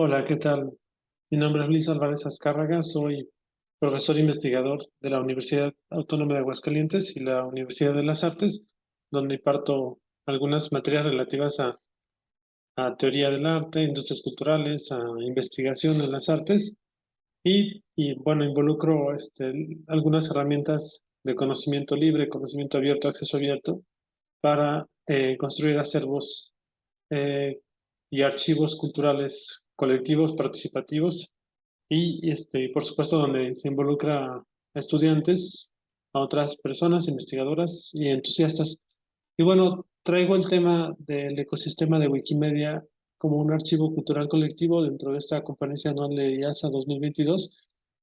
Hola, ¿qué tal? Mi nombre es Luis Álvarez Azcárraga, soy profesor investigador de la Universidad Autónoma de Aguascalientes y la Universidad de las Artes, donde imparto algunas materias relativas a, a teoría del arte, industrias culturales, a investigación en las artes y, y bueno, involucro este, algunas herramientas de conocimiento libre, conocimiento abierto, acceso abierto, para eh, construir acervos eh, y archivos culturales colectivos participativos y, este, por supuesto, donde se involucra a estudiantes, a otras personas, investigadoras y entusiastas. Y bueno, traigo el tema del ecosistema de Wikimedia como un archivo cultural colectivo dentro de esta conferencia anual de IASA 2022.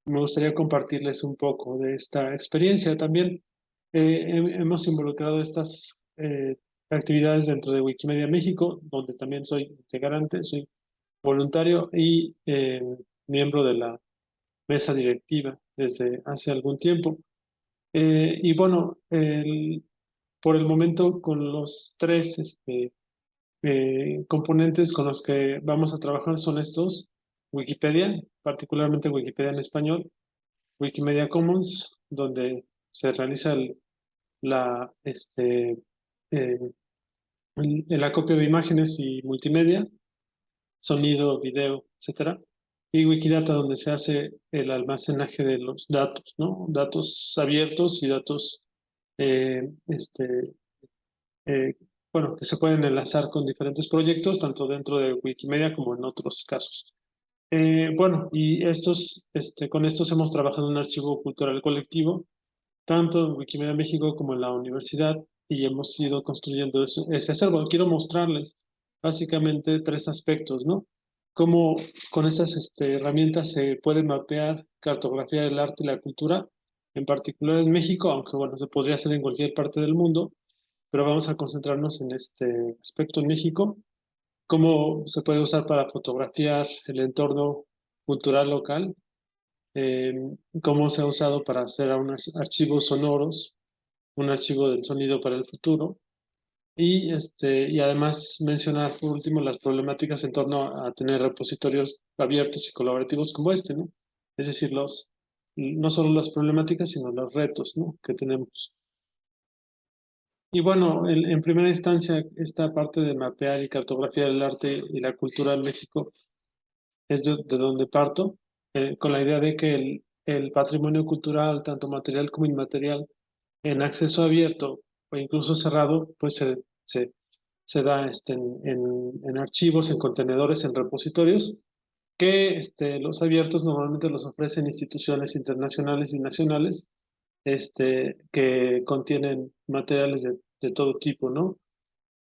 Me gustaría compartirles un poco de esta experiencia. También eh, hemos involucrado estas eh, actividades dentro de Wikimedia México, donde también soy integrante, soy voluntario y eh, miembro de la mesa directiva desde hace algún tiempo. Eh, y bueno, por el momento con los tres este, eh, componentes con los que vamos a trabajar son estos, Wikipedia, particularmente Wikipedia en español, Wikimedia Commons, donde se realiza el, la, este, el acopio de imágenes y multimedia, sonido, video, etcétera, y Wikidata donde se hace el almacenaje de los datos, ¿no? Datos abiertos y datos, eh, este, eh, bueno, que se pueden enlazar con diferentes proyectos, tanto dentro de Wikimedia como en otros casos. Eh, bueno, y estos, este, con estos hemos trabajado en un archivo cultural colectivo, tanto en Wikimedia México como en la universidad, y hemos ido construyendo ese acervo. Quiero mostrarles básicamente tres aspectos, ¿no? Cómo con estas este, herramientas se puede mapear cartografía del arte y la cultura, en particular en México, aunque bueno, se podría hacer en cualquier parte del mundo, pero vamos a concentrarnos en este aspecto en México, cómo se puede usar para fotografiar el entorno cultural local, em, cómo se ha usado para hacer unos archivos sonoros, un archivo del sonido para el futuro, y, este, y además mencionar por último las problemáticas en torno a tener repositorios abiertos y colaborativos como este, ¿no? Es decir, los, no solo las problemáticas, sino los retos ¿no? que tenemos. Y bueno, en, primera instancia, esta parte de mapear y cartografiar el arte y la cultura en México es de, donde parto, eh, con la idea de que el, el patrimonio cultural, tanto material como inmaterial, en acceso abierto o incluso cerrado, pues se, se, se da este, en, en, archivos, en contenedores, en repositorios, que este, los abiertos normalmente los ofrecen instituciones internacionales y nacionales este, que contienen materiales de, de todo tipo, ¿no?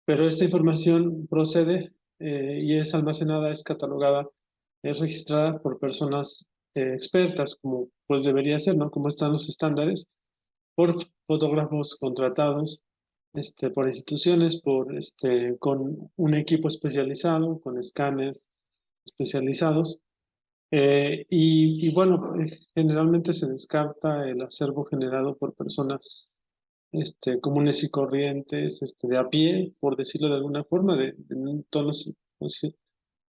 Pero esta información procede eh, y es almacenada, es catalogada, es registrada por personas eh, expertas, como pues debería ser, ¿no? Como están los estándares, por fotógrafos contratados este, por instituciones, por, este, con un equipo especializado, con escáneres especializados. Eh, y, y, bueno, eh, generalmente se descarta el acervo generado por personas este, comunes y corrientes, este, de a pie, por decirlo de alguna forma, de, un tono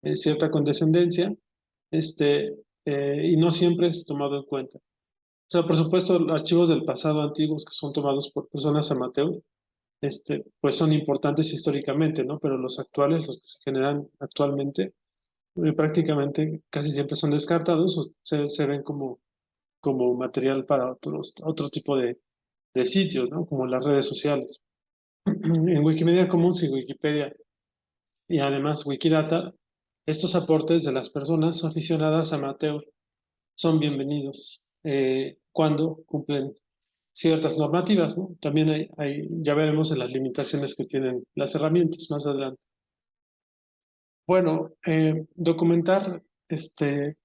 de cierta condescendencia, este, eh, y no siempre es tomado en cuenta. O sea, por supuesto, archivos del pasado antiguos que son tomados por personas amateur, este, pues son importantes históricamente, ¿no? Pero los actuales, los que se generan actualmente, eh, prácticamente casi siempre son descartados o se, se ven como, como material para otros, otro tipo de, de sitios, ¿no? Como las redes sociales. en Wikimedia Commons y Wikipedia y además Wikidata, estos aportes de las personas aficionadas amateur son bienvenidos eh, cuando cumplen ciertas normativas. ¿no? También hay, hay, ya veremos en las limitaciones que tienen las herramientas más adelante. Bueno, eh, documentar este,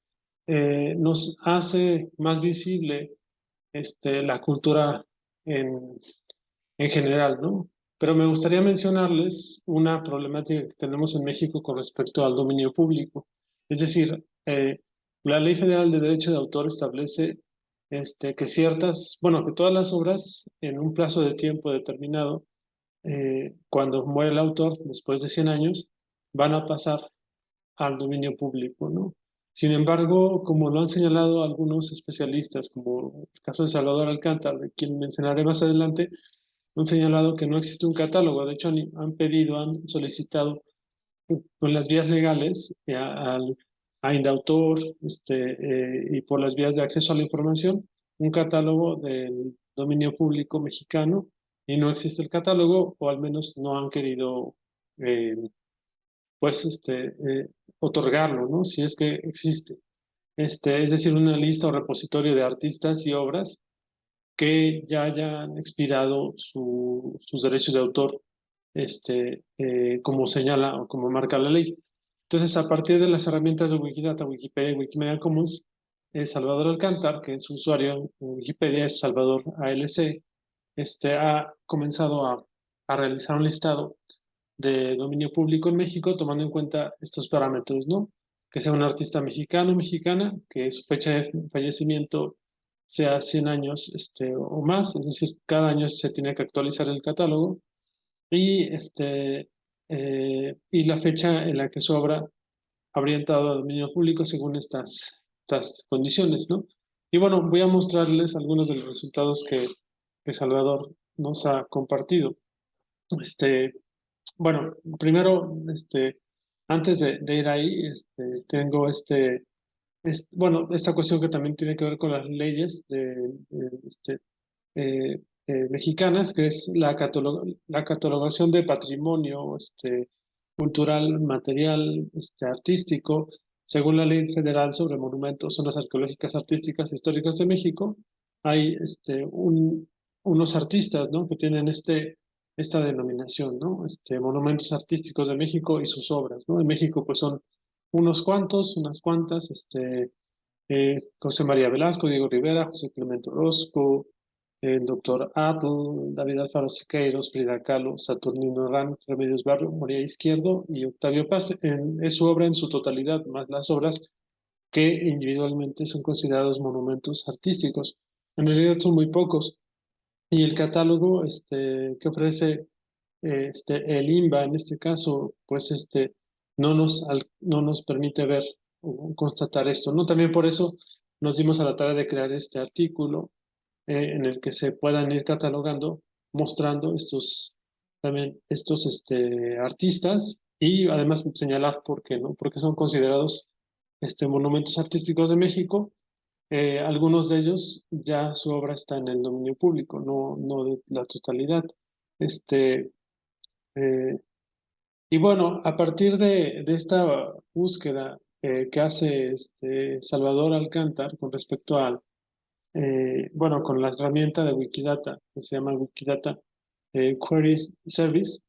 eh, nos hace más visible este, la cultura en, en general, ¿no? Pero me gustaría mencionarles una problemática que tenemos en México con respecto al dominio público. Es decir, eh, la Ley Federal de Derecho de Autor establece este, que ciertas, bueno, que todas las obras en un plazo de tiempo determinado, eh, cuando muere el autor, después de 100 años, van a pasar al dominio público, ¿no? Sin embargo, como lo han señalado algunos especialistas, como el caso de Salvador Alcántara, de quien mencionaré más adelante, han señalado que no existe un catálogo. De hecho, han pedido, han solicitado con las vías legales eh, al Indautor este, eh, y por las vías de acceso a la información un catálogo del dominio público mexicano y no existe el catálogo o al menos no han querido eh, pues este eh, otorgarlo no si es que existe. Este es decir una lista o repositorio de artistas y obras que ya hayan expirado sus derechos de autor este como señala o como marca la ley entonces, a partir de las herramientas de Wikidata, Wikipedia y Wikimedia Commons, eh, Salvador Alcántar, que es usuario en Wikipedia, es Salvador ALC, este, ha comenzado a, a realizar un listado de dominio público en México, tomando en cuenta estos parámetros, ¿no? Que sea un artista mexicano mexicana, que su fecha de fallecimiento sea 100 años este, o más, es decir, cada año se tiene que actualizar el catálogo, y este, eh, y la fecha en la que su obra habría entrado al dominio público según estas, estas condiciones, ¿no? Y bueno, voy a mostrarles algunos de los resultados que, que Salvador nos ha compartido. Este, bueno, primero, este, antes de, ir ahí, este, tengo este, bueno, esta cuestión que también tiene que ver con las leyes de, este, eh, eh, mexicanas, que es la, la catalogación de patrimonio este, cultural, material, este, artístico, según la Ley Federal sobre Monumentos, Zonas Arqueológicas, Artísticas e Históricas de México, hay este, un, unos artistas ¿no? que tienen este, esta denominación, ¿no? este, Monumentos Artísticos de México y sus obras. ¿no? En México pues son unos cuantos, unas cuantas, este, eh, José María Velasco, Diego Rivera, José Clemente Orozco, el doctor Atl, David Alfaro Siqueiros, Frida Kahlo, Saturnino Ran, Remedios Barrio, Moria Izquierdo y Octavio Paz. es su obra en su totalidad, más las obras que individualmente son considerados monumentos artísticos. En realidad son muy pocos. Y el catálogo este, que ofrece este, el INBA, en este caso, pues este, no, nos, no nos permite ver o constatar esto. ¿no? También por eso nos dimos a la tarea de crear este artículo eh, en el que se puedan ir catalogando, mostrando estos, también estos este, artistas y además señalar por qué, ¿no? Porque son considerados este, monumentos artísticos de México. Eh, algunos de ellos ya su obra está en el dominio público, no, no de la totalidad. Este, eh, y bueno, a partir de, de esta búsqueda que hace este Salvador Alcántar con respecto al eh, bueno, con la herramienta de Wikidata, que se llama Wikidata eh, Query Service,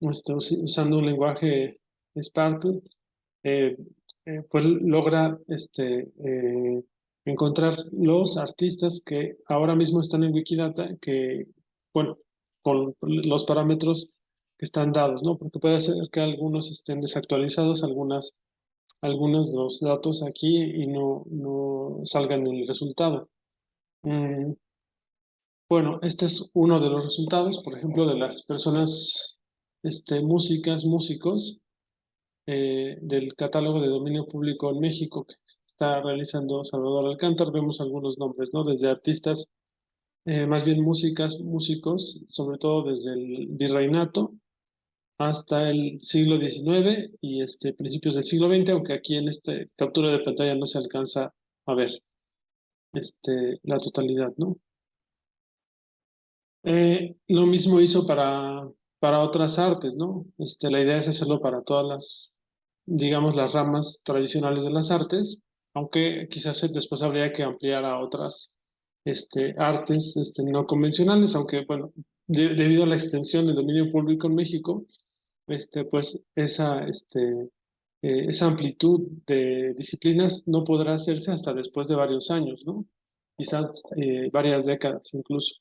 este, usando un lenguaje Sparkle, eh, pues logra este, encontrar los artistas que ahora mismo están en Wikidata, que, bueno, con los parámetros que están dados, ¿no? Porque puede ser que algunos estén desactualizados, algunas, algunos de los datos aquí y no, no salgan el resultado. Mm, bueno, este es uno de los resultados, por ejemplo, de las personas, este, músicas, músicos, eh, del catálogo de dominio público en México que está realizando Salvador Alcántar. Vemos algunos nombres, ¿no? Desde artistas, eh, más bien músicas, músicos, sobre todo desde el virreinato hasta el siglo XIX y este, principios del siglo XX, aunque aquí en esta captura de pantalla no se alcanza a ver este, la totalidad, ¿no? Eh, lo mismo hizo para, para otras artes, ¿no? Este, la idea es hacerlo para todas las, digamos, las ramas tradicionales de las artes, aunque quizás después habría que ampliar a otras este, artes este, no convencionales, aunque, bueno, debido a la extensión del dominio público en México, este, pues esa, este, eh, esa amplitud de disciplinas no podrá hacerse hasta después de varios años, ¿no? Quizás eh, varias décadas incluso.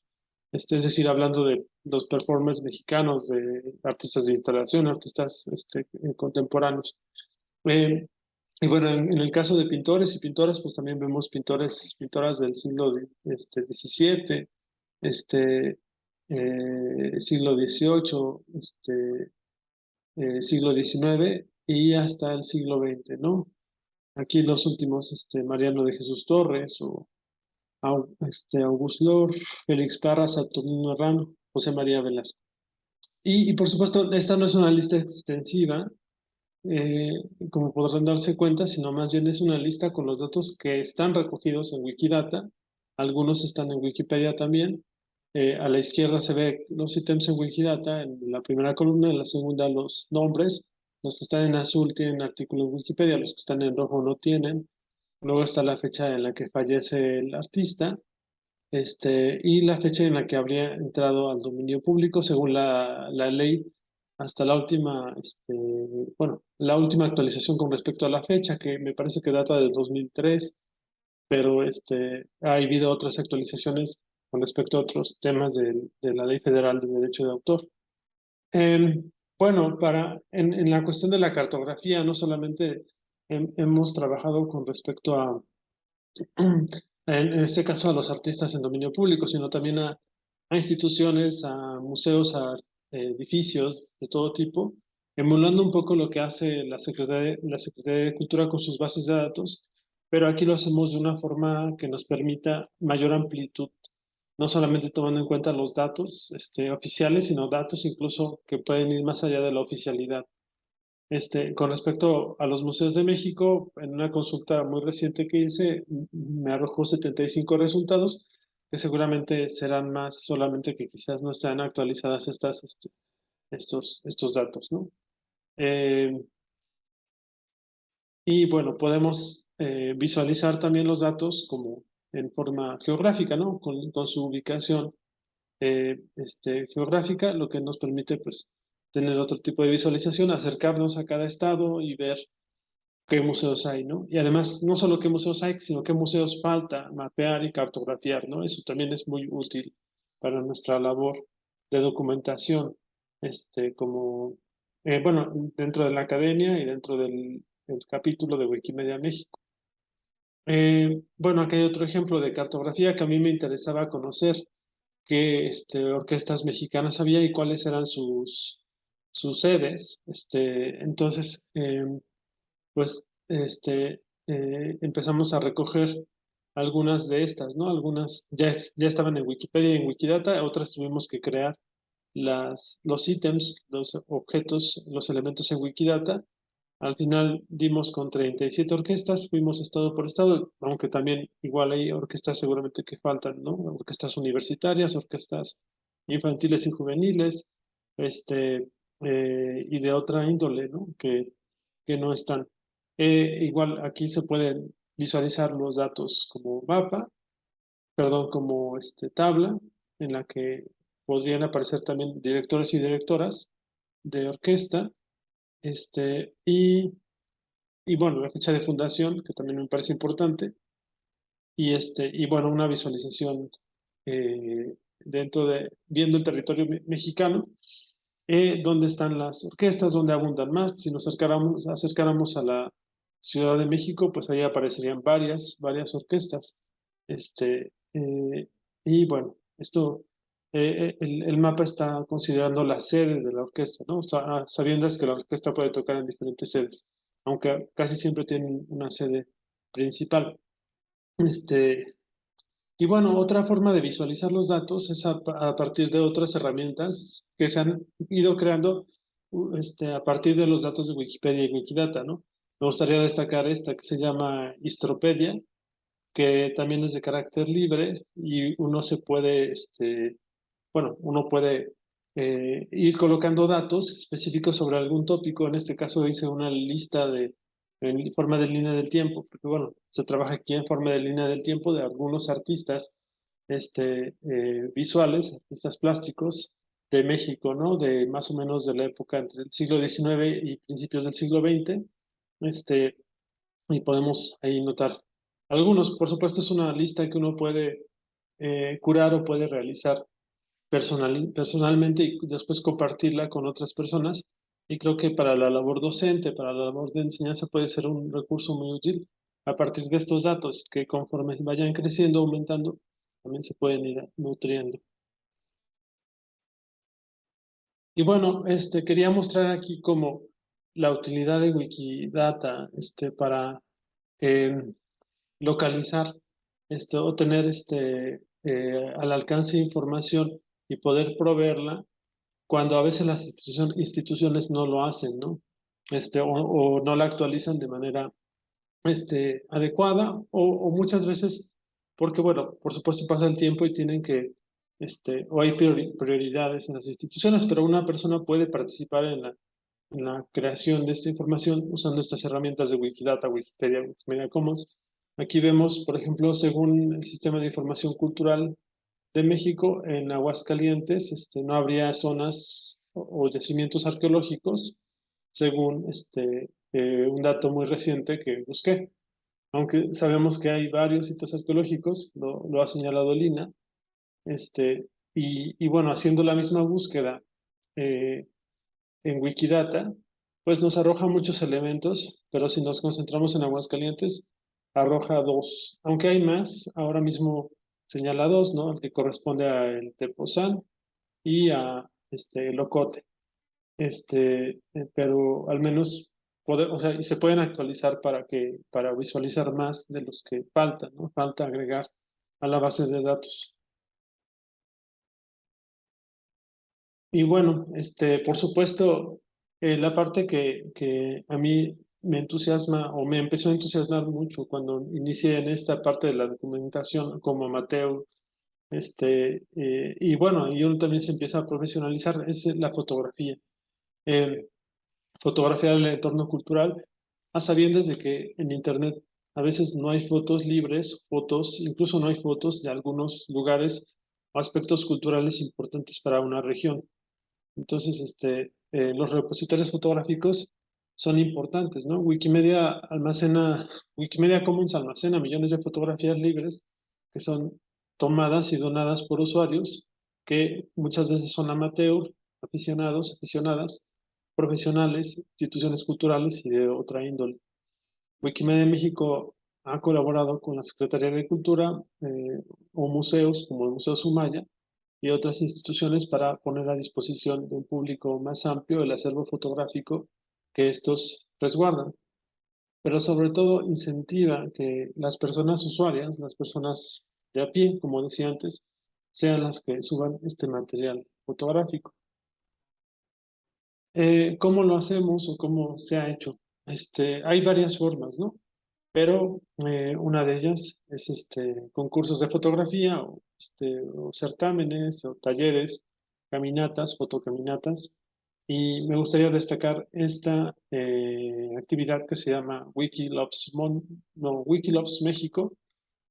Este, es decir, hablando de los performers mexicanos, de artistas de instalación, artistas este, eh, contemporáneos. y bueno, en, el caso de pintores y pintoras, pues también vemos pintores, pintoras del siglo este, XVII, este, siglo XVIII, este, siglo XIX y hasta el siglo XX, ¿no? Aquí los últimos, este, Mariano de Jesús Torres o este, August Lor, Félix Parra, Saturnino Herrano, José María Velasco. Y, por supuesto, esta no es una lista extensiva, eh, como podrán darse cuenta, sino más bien es una lista con los datos que están recogidos en Wikidata. Algunos están en Wikipedia también. Eh, a la izquierda se ve los ítems en Wikidata, en la primera columna, en la segunda los nombres. Los que están en azul tienen artículos en Wikipedia, los que están en rojo no tienen. Luego está la fecha en la que fallece el artista este, y la fecha en la que habría entrado al dominio público según la, la ley hasta la última, este, bueno, la última actualización con respecto a la fecha, que me parece que data del 2003, pero este, ha habido otras actualizaciones con respecto a otros temas de, de la Ley Federal de Derecho de Autor. Em, bueno, para, en, en, la cuestión de la cartografía, no solamente hemos trabajado con respecto a, en este caso, a los artistas en dominio público, sino también a, a instituciones, a museos, a edificios de todo tipo, emulando un poco lo que hace la Secretaría, la Secretaría de Cultura con sus bases de datos, pero aquí lo hacemos de una forma que nos permita mayor amplitud, no solamente tomando en cuenta los datos este, oficiales, sino datos incluso que pueden ir más allá de la oficialidad. Este, con respecto a los museos de México, en una consulta muy reciente que hice, me arrojó 75 resultados, que seguramente serán más, solamente que quizás no están actualizadas estas, este, estos, estos datos, ¿no? Eh, y bueno, podemos eh, visualizar también los datos como en forma geográfica, ¿no? Con, con su ubicación eh, este, geográfica, lo que nos permite pues tener otro tipo de visualización, acercarnos a cada estado y ver qué museos hay, ¿no? Y además, no solo qué museos hay, sino qué museos falta mapear y cartografiar, ¿no? Eso también es muy útil para nuestra labor de documentación, este, como, eh, bueno, dentro de la academia y dentro del, capítulo de Wikimedia México. Eh, bueno, aquí hay otro ejemplo de cartografía que a mí me interesaba conocer qué este, orquestas mexicanas había y cuáles eran sus, sus sedes. Este, entonces, em, pues este, eh, empezamos a recoger algunas de estas, ¿no? Algunas ya, ya estaban en Wikipedia y en Wikidata, otras tuvimos que crear los ítems, los objetos, los elementos en Wikidata. Al final dimos con 37 orquestas, fuimos estado por estado, aunque también igual hay orquestas seguramente que faltan, ¿no? Orquestas universitarias, orquestas infantiles y juveniles, este, eh, y de otra índole, ¿no? Que, que no están. Eh, igual aquí se pueden visualizar los datos como mapa, perdón, como este, tabla, en la que podrían aparecer también directores y directoras de orquesta, este, y, y bueno, la fecha de fundación, que también me parece importante, y, este, y bueno, una visualización eh, dentro de, viendo el territorio mexicano, eh, dónde están las orquestas, dónde abundan más, si nos acercáramos, acercáramos a la Ciudad de México, pues ahí aparecerían varias, varias orquestas. Este, eh, y bueno, esto, eh, eh, el, el, mapa está considerando la sede de la orquesta, ¿no? O sea, sabiendo que la orquesta puede tocar en diferentes sedes, aunque casi siempre tienen una sede principal. Este, y bueno, otra forma de visualizar los datos es a, a partir de otras herramientas que se han ido creando este, a partir de los datos de Wikipedia y Wikidata, ¿no? Me gustaría destacar esta que se llama Histropedia, que también es de carácter libre y uno se puede, este, bueno, uno puede eh, ir colocando datos específicos sobre algún tópico. En este caso hice una lista de en forma de línea del tiempo, porque bueno, se trabaja aquí en forma de línea del tiempo de algunos artistas este, eh, visuales, artistas plásticos de México, ¿no? De más o menos de la época entre el siglo XIX y principios del siglo XX este, y podemos ahí notar algunos. Por supuesto, es una lista que uno puede eh, curar o puede realizar personal, personalmente y después compartirla con otras personas. Y creo que para la labor docente, para la labor de enseñanza puede ser un recurso muy útil a partir de estos datos que conforme vayan creciendo, aumentando, también se pueden ir nutriendo. Y bueno, este, quería mostrar aquí cómo la utilidad de Wikidata este, para eh, localizar esto, o tener este, eh, al alcance información y poder proveerla cuando a veces las instituciones no lo hacen, ¿no? Este, o, no la actualizan de manera este, adecuada o, muchas veces porque, bueno, por supuesto pasa el tiempo y tienen que, este, o hay prioridades en las instituciones, pero una persona puede participar en la, en la creación de esta información usando estas herramientas de Wikidata, Wikipedia, Wikimedia Commons. Aquí vemos, por ejemplo, según el Sistema de Información Cultural de México, en Aguascalientes este, no habría zonas o, yacimientos arqueológicos, según este, eh, un dato muy reciente que busqué. Aunque sabemos que hay varios sitios arqueológicos, lo, ha señalado Lina, este, y, bueno, haciendo la misma búsqueda eh, en Wikidata, pues nos arroja muchos elementos, pero si nos concentramos en Aguascalientes, arroja dos, aunque hay más, ahora mismo señala dos, ¿no? El que corresponde a el Tepozán y a este, el Ocote. Este, eh, pero al menos, poder, o sea, y se pueden actualizar para, que, para visualizar más de los que faltan, ¿no? Falta agregar a la base de datos. Y bueno, este, por supuesto, eh, la parte que, que a mí me entusiasma o me empezó a entusiasmar mucho cuando inicié en esta parte de la documentación como amateur. Este, eh, y bueno, y uno también se empieza a profesionalizar, es la fotografía. Eh, fotografía del entorno cultural, a sabiendas de que en Internet a veces no hay fotos libres, fotos, incluso no hay fotos de algunos lugares o aspectos culturales importantes para una región. Entonces, este, eh, los repositorios fotográficos son importantes, ¿no? Wikimedia almacena, Wikimedia Commons almacena millones de fotografías libres que son tomadas y donadas por usuarios que muchas veces son amateur, aficionados, aficionadas, profesionales, instituciones culturales y de otra índole. Wikimedia México ha colaborado con la Secretaría de Cultura eh, o museos como el Museo Sumaya y otras instituciones para poner a disposición de un público más amplio el acervo fotográfico que estos resguardan, pero sobre todo incentiva que las personas usuarias, las personas de a pie, como decía antes, sean las que suban este material fotográfico. Eh, ¿Cómo lo hacemos o cómo se ha hecho? Este, hay varias formas, ¿no? Pero eh, una de ellas es este, concursos de fotografía este, o certámenes o talleres, caminatas, fotocaminatas, y me gustaría destacar esta eh, actividad que se llama Wikiloves, no, Wikiloves México,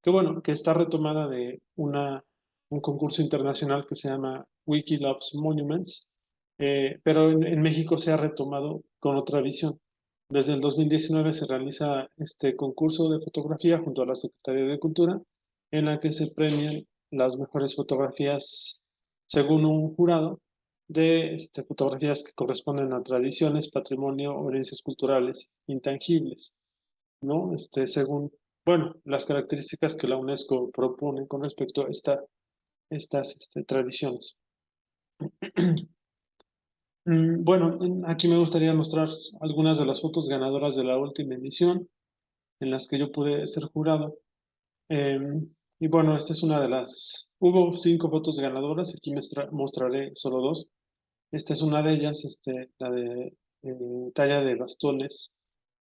que bueno, que está retomada de una, un concurso internacional que se llama Wikiloves Monuments, eh, pero en, en, México se ha retomado con otra visión. Desde el 2019 se realiza este concurso de fotografía junto a la Secretaría de Cultura, en la que se premian las mejores fotografías según un jurado de este, fotografías que corresponden a tradiciones, patrimonio herencias culturales intangibles, ¿no? Este, según, bueno, las características que la UNESCO propone con respecto a esta, estas este, tradiciones. Mm, bueno, aquí me gustaría mostrar algunas de las fotos ganadoras de la última emisión, en las que yo pude ser jurado. Em, y bueno, esta es una de las... Hubo cinco fotos ganadoras, aquí me mostraré solo dos. Esta es una de ellas, este, la de eh, talla de bastones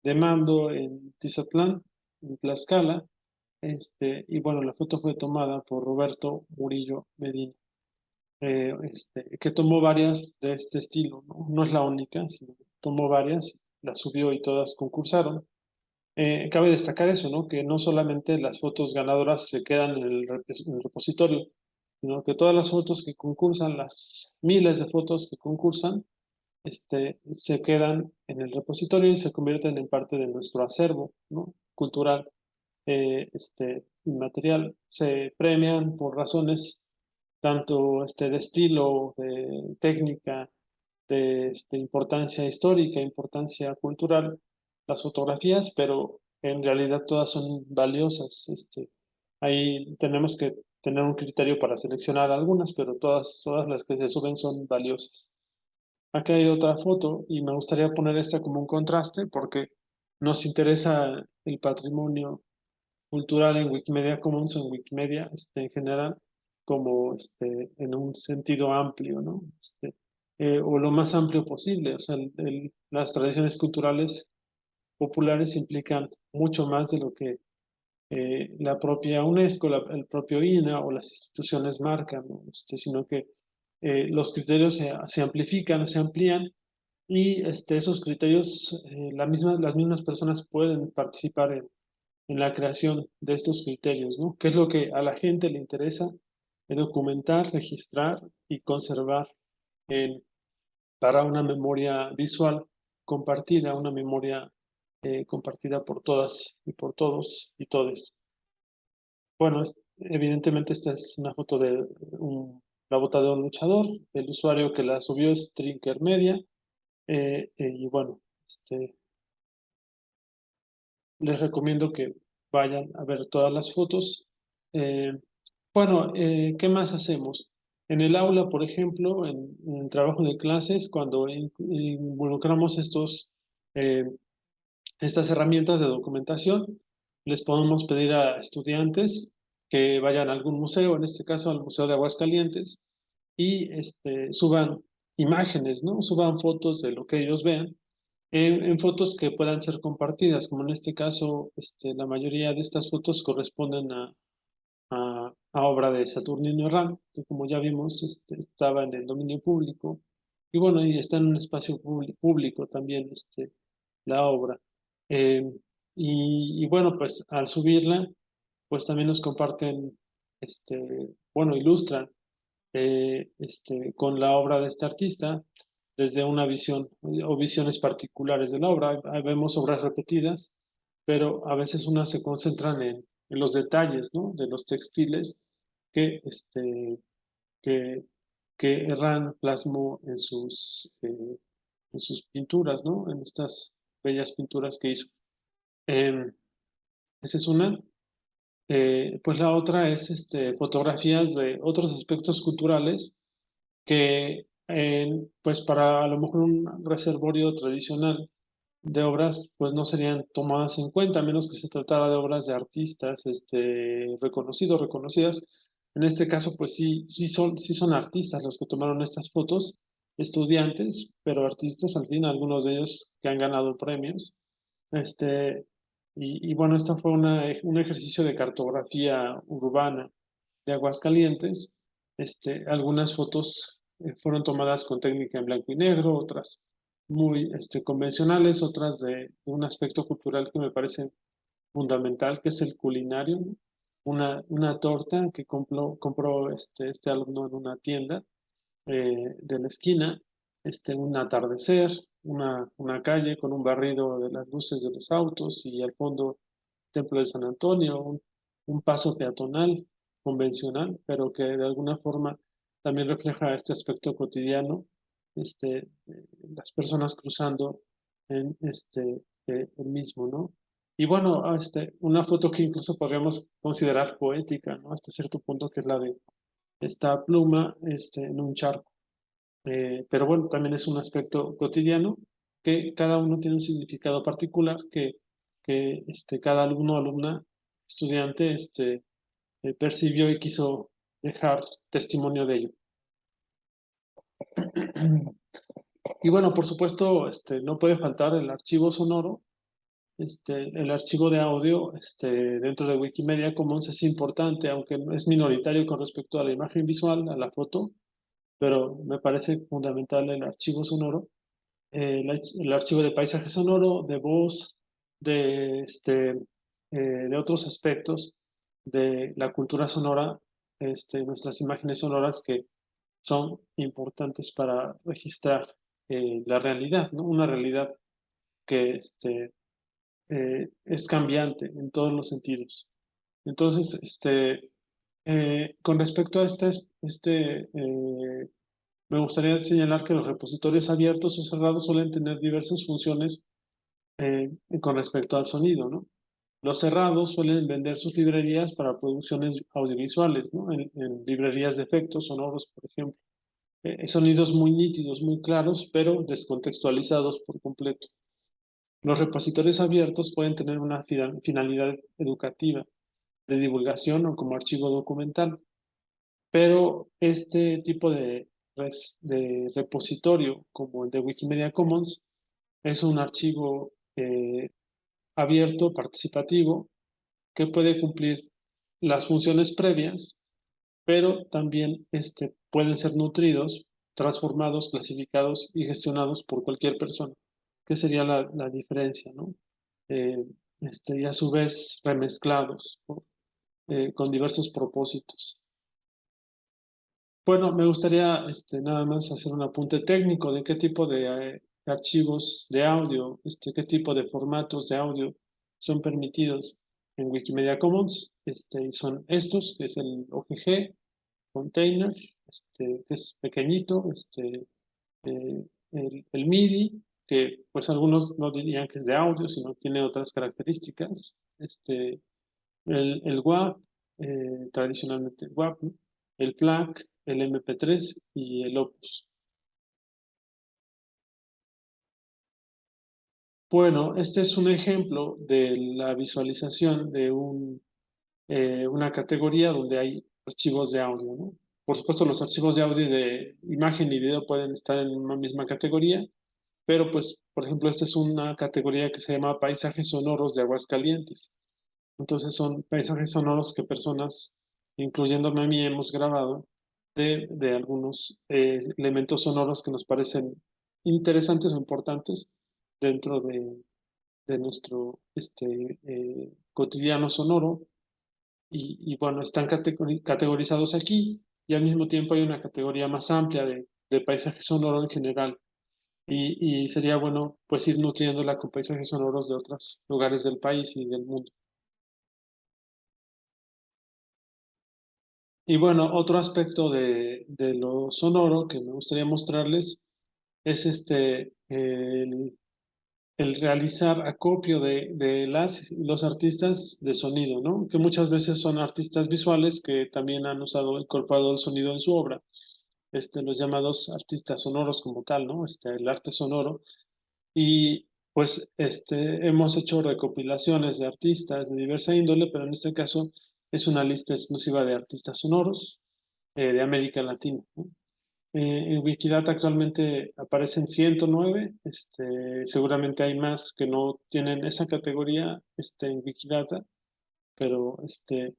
de mando en Tizatlán, en Tlaxcala. Este, y bueno, la foto fue tomada por Roberto Murillo Medina, eh, este, que tomó varias de este estilo, ¿no? no es la única, sino tomó varias, las subió y todas concursaron. Eh, cabe destacar eso, ¿no? que no solamente las fotos ganadoras se quedan en el, en repositorio, sino que todas las fotos que concursan, las miles de fotos que concursan, este, se quedan en el repositorio y se convierten en parte de nuestro acervo ¿no? cultural eh, este, inmaterial. Se premian por razones tanto este, de estilo, de técnica, de este, importancia histórica, importancia cultural, las fotografías, pero en realidad todas son valiosas. Este, ahí tenemos que tener un criterio para seleccionar algunas, pero todas, todas las que se suben son valiosas. Acá hay otra foto y me gustaría poner esta como un contraste porque nos interesa el patrimonio cultural en Wikimedia Commons, en Wikimedia este, en general, como este, en un sentido amplio, ¿no? Este, eh, o lo más amplio posible. O sea, las tradiciones culturales populares implican mucho más de lo que eh, la propia UNESCO, el propio INA o las instituciones marcan, este, sino que eh, los criterios se, amplifican, se amplían y este, esos criterios, la misma, las mismas personas pueden participar en, en la creación de estos criterios, ¿no? ¿Qué es lo que a la gente le interesa? documentar, registrar y conservar para una memoria visual compartida, una memoria eh, compartida por todas y por todos y todes. Bueno, evidentemente esta es una foto de la bota de un luchador, el usuario que la subió es Trinker Media, eh, eh, y bueno, este, les recomiendo que vayan a ver todas las fotos. Bueno, eh, ¿qué más hacemos? En el aula, por ejemplo, en, el trabajo de clases, cuando involucramos estos, eh, estas herramientas de documentación, les podemos pedir a estudiantes que vayan a algún museo, en este caso al Museo de Aguascalientes, y este, suban imágenes, ¿no? Suban fotos de lo que ellos vean, en, fotos que puedan ser compartidas, como en este caso, este, la mayoría de estas fotos corresponden a, a, obra de Saturnino Ram, que como ya vimos este, estaba en el dominio público, y bueno, y está en un espacio público también este, la obra. Eh, y, bueno, pues al subirla, pues también nos comparten, este, bueno, ilustran eh, este, con la obra de este artista desde una visión o visiones particulares de la obra. vemos obras repetidas, pero a veces unas se concentran en, los detalles ¿no? de los textiles que, este, que, que Herrán plasmó en sus, eh, en sus pinturas, ¿no? en estas bellas pinturas que hizo. Em, esa es una. Eh, pues la otra es este, fotografías de otros aspectos culturales que, pues para a lo mejor un reservorio tradicional de obras pues no serían tomadas en cuenta, a menos que se tratara de obras de artistas este, reconocidos, reconocidas. En este caso pues sí, sí, son, sí son artistas los que tomaron estas fotos, estudiantes, pero artistas al fin, algunos de ellos que han ganado premios. Este, y, y bueno, esto fue una, un ejercicio de cartografía urbana de Aguascalientes. Este, algunas fotos eh, fueron tomadas con técnica en blanco y negro, otras muy este, convencionales, otras de, un aspecto cultural que me parece fundamental, que es el culinario. Una, una torta que compró, compró este, este alumno en una tienda eh, de la esquina, este, un atardecer, una, una calle con un barrido de las luces de los autos y al fondo Templo de San Antonio, un, paso peatonal convencional, pero que de alguna forma también refleja este aspecto cotidiano este, las personas cruzando en este, eh, el mismo, ¿no? Y bueno, este, una foto que incluso podríamos considerar poética, ¿no? Hasta cierto punto, que es la de esta pluma este, en un charco. Eh, pero bueno, también es un aspecto cotidiano que cada uno tiene un significado particular que, que este, cada alumno alumna, estudiante, este, eh, percibió y quiso dejar testimonio de ello. Y bueno, por supuesto, este, no puede faltar el archivo sonoro, este, el archivo de audio este, dentro de Wikimedia Commons es importante, aunque es minoritario con respecto a la imagen visual, a la foto, pero me parece fundamental el archivo sonoro, eh, el, archivo de paisaje sonoro, de voz, de, este, eh, de otros aspectos de la cultura sonora, este, nuestras imágenes sonoras que son importantes para registrar eh, la realidad. Una realidad que eh, es cambiante en todos los sentidos. Entonces, este, eh, con respecto a este, este me gustaría señalar que los repositorios abiertos o cerrados suelen tener diversas funciones con respecto al sonido. Los cerrados suelen vender sus librerías para producciones audiovisuales. En, librerías de efectos sonoros, por ejemplo. eh, sonidos muy nítidos, muy claros, pero descontextualizados por completo. Los repositorios abiertos pueden tener una finalidad educativa, de divulgación o como archivo documental, pero este tipo de, repositorio, como el de Wikimedia Commons, es un archivo eh, abierto, participativo, que puede cumplir las funciones previas, pero también este, pueden ser nutridos, transformados, clasificados y gestionados por cualquier persona, que sería la, diferencia, ¿no? Eh, este, y a su vez remezclados eh, con diversos propósitos. Bueno, me gustaría este, nada más hacer un apunte técnico de qué tipo de, eh, archivos de audio, este, qué tipo de formatos de audio son permitidos en Wikimedia Commons. Este, son estos, que es el OGG, container, este, que es pequeñito, este, el, MIDI, que pues algunos no dirían que es de audio, sino tiene otras características, este, el, el WAP, eh, tradicionalmente el WAP, el FLAC, el MP3 y el Opus. Bueno, este es un ejemplo de la visualización de un, eh, una categoría donde hay archivos de audio. ¿no? Por supuesto, los archivos de audio de imagen y video pueden estar en una misma categoría, pero pues, por ejemplo, esta es una categoría que se llama paisajes sonoros de Aguascalientes. Entonces son paisajes sonoros que personas, incluyéndome a mí, hemos grabado de, de algunos eh, elementos sonoros que nos parecen interesantes o importantes dentro de, de nuestro este, eh, cotidiano sonoro y, bueno, están categorizados aquí y al mismo tiempo hay una categoría más amplia de, de paisaje sonoro en general. Y, sería bueno pues ir nutriéndola con paisajes sonoros de otros lugares del país y del mundo. Y bueno, otro aspecto de, de lo sonoro que me gustaría mostrarles es este, el el realizar acopio de, de las los artistas de sonido, ¿no? Que muchas veces son artistas visuales que también han usado, incorporado el sonido en su obra. Este, los llamados artistas sonoros como tal, ¿no? Este, el arte sonoro. Y pues este, hemos hecho recopilaciones de artistas de diversa índole, pero en este caso es una lista exclusiva de artistas sonoros eh, de América Latina. Eh, en Wikidata actualmente aparecen 109, este, seguramente hay más que no tienen esa categoría este, en Wikidata, pero, este,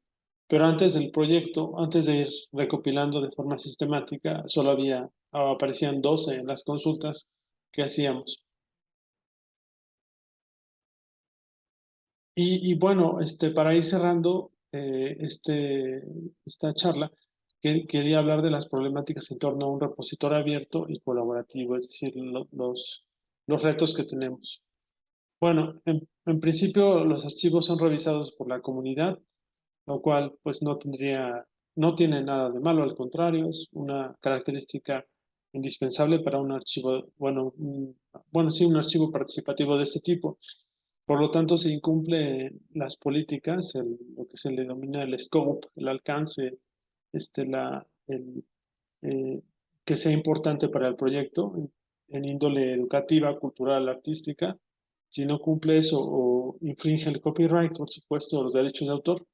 pero antes del proyecto, antes de ir recopilando de forma sistemática, solo había, aparecían 12 en las consultas que hacíamos. Y, y bueno, este, para ir cerrando eh, este, esta charla, quería hablar de las problemáticas en torno a un repositorio abierto y colaborativo, es decir, los, los retos que tenemos. Bueno, en, en, principio los archivos son revisados por la comunidad, lo cual pues no tendría, no tiene nada de malo, al contrario, es una característica indispensable para un archivo, bueno, bueno, sí, un archivo participativo de este tipo. Por lo tanto, se incumple las políticas, lo que se le denomina el scope, el alcance este, la, el, eh, que sea importante para el proyecto en, índole educativa, cultural, artística. Si no cumple eso o infringe el copyright, por supuesto, los derechos de autor,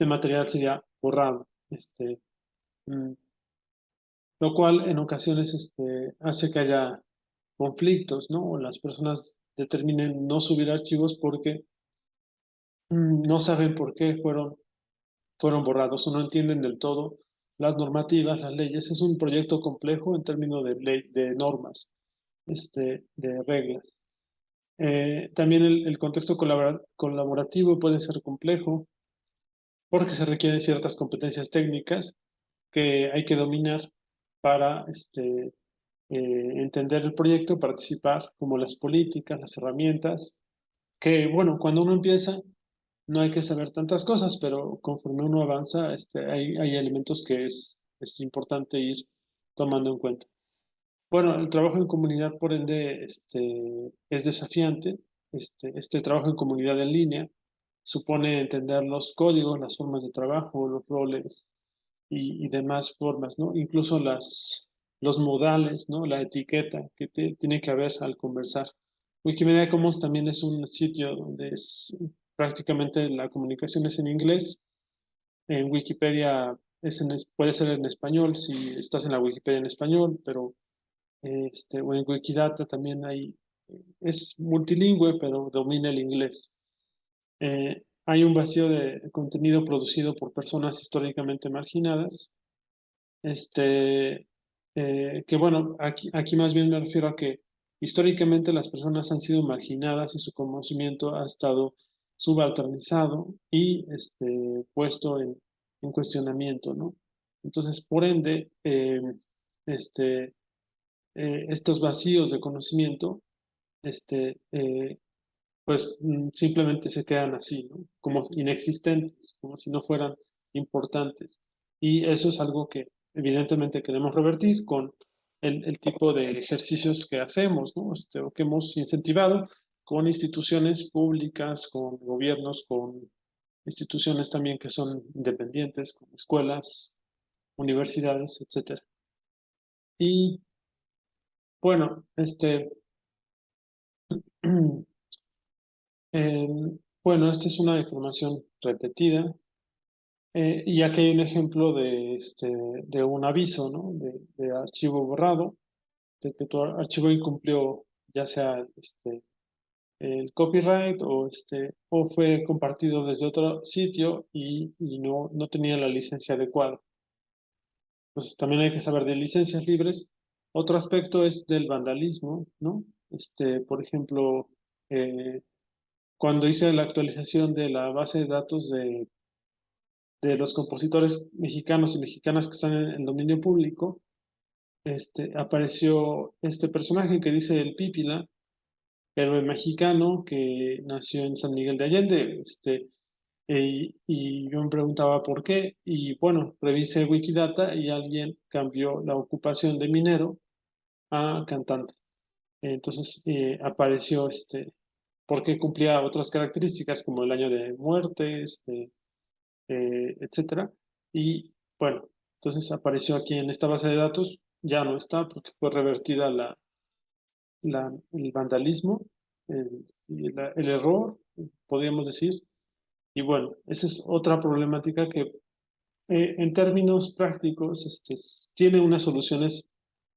este material sería borrado. Este, mm, lo cual en ocasiones este, hace que haya conflictos, ¿no? O las personas determinen no subir archivos porque mm, no saben por qué fueron fueron borrados o no entienden del todo las normativas, las leyes. Es un proyecto complejo en términos de, de normas, este, de reglas. Eh, también el, contexto colaborativo puede ser complejo porque se requieren ciertas competencias técnicas que hay que dominar para este, eh, entender el proyecto, participar, como las políticas, las herramientas, que bueno, cuando uno empieza no hay que saber tantas cosas, pero conforme uno avanza, este, hay, elementos que es, es importante ir tomando en cuenta. Bueno, el trabajo en comunidad, por ende, este, es desafiante. Este, este trabajo en comunidad en línea supone entender los códigos, las formas de trabajo, los roles y, y demás formas, ¿no? Incluso las, los modales, ¿no? La etiqueta que tiene que haber al conversar. Wikimedia Commons también es un sitio donde es prácticamente la comunicación es en inglés. En Wikipedia es puede ser en español si estás en la Wikipedia en español, pero este, o en Wikidata también hay, es multilingüe, pero domina el inglés. Eh, hay un vacío de contenido producido por personas históricamente marginadas, este, eh, que bueno, aquí, aquí más bien me refiero a que históricamente las personas han sido marginadas y su conocimiento ha estado subalternizado y este, puesto en, en cuestionamiento, ¿no? Entonces, por ende, eh, este, eh, estos vacíos de conocimiento, este, eh, pues mm, simplemente se quedan así, como inexistentes, como si no fueran importantes. Y eso es algo que evidentemente queremos revertir con el, el tipo de ejercicios que hacemos, ¿no? Este, o que hemos incentivado con instituciones públicas, con gobiernos, con instituciones también que son independientes, como escuelas, universidades, etc. Y bueno, este, bueno, esta es una información repetida, eh, y aquí hay un ejemplo de, este, de un aviso, ¿no? De, archivo borrado, de que tu archivo incumplió ya sea este, el copyright o, este, o fue compartido desde otro sitio y, y no, no tenía la licencia adecuada. Pues también hay que saber de licencias libres. Otro aspecto es del vandalismo, ¿no? Este, por ejemplo, eh, cuando hice la actualización de la base de datos de, de los compositores mexicanos y mexicanas que están en el dominio público, este, apareció este personaje que dice el Pípila, héroe mexicano que nació en San Miguel de Allende, este, eh, y yo me preguntaba por qué, y bueno, revisé Wikidata y alguien cambió la ocupación de minero a cantante. Entonces eh, apareció este, porque cumplía otras características como el año de muerte, este, eh, etcétera. Y bueno, entonces apareció aquí en esta base de datos, ya no está porque fue revertida la, la el vandalismo, el, el error, podríamos decir, y bueno, esa es otra problemática que eh, en términos prácticos este, tiene unas soluciones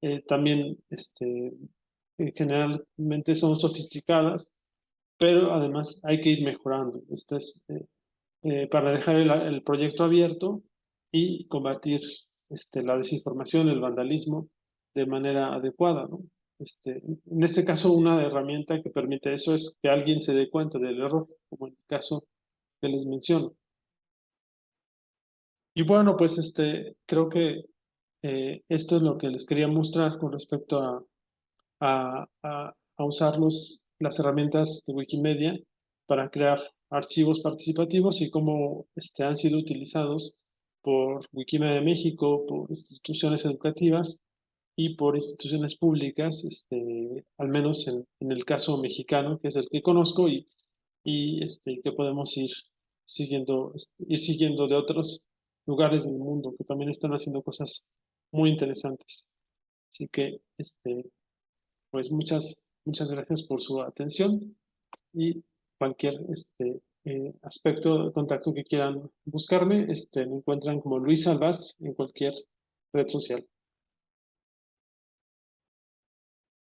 eh, también este, generalmente son sofisticadas, pero además hay que ir mejorando. Este es, eh, para dejar el, proyecto abierto y combatir este, la desinformación, el vandalismo de manera adecuada. ¿no? Este, en este caso, una herramienta que permite eso es que alguien se dé cuenta del error, como en el caso que les menciono. Y bueno, pues este, creo que eh, esto es lo que les quería mostrar con respecto a, a, a, usar las herramientas de Wikimedia para crear archivos participativos y cómo este, han sido utilizados por Wikimedia México, por instituciones educativas y por instituciones públicas, este, al menos en, el caso mexicano, que es el que conozco, y, y este, que podemos ir siguiendo, ir siguiendo de otros lugares del mundo que también están haciendo cosas muy interesantes. Así que, este, pues muchas, muchas gracias por su atención y cualquier este, eh, aspecto de contacto que quieran buscarme, este, me encuentran como Luis Albaz en cualquier red social.